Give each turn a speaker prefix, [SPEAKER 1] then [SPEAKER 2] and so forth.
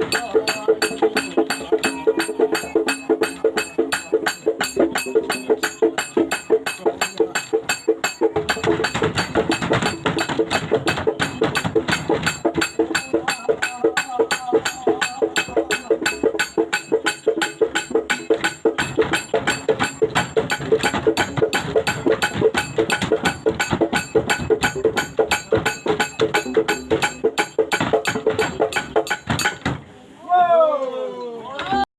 [SPEAKER 1] Oh,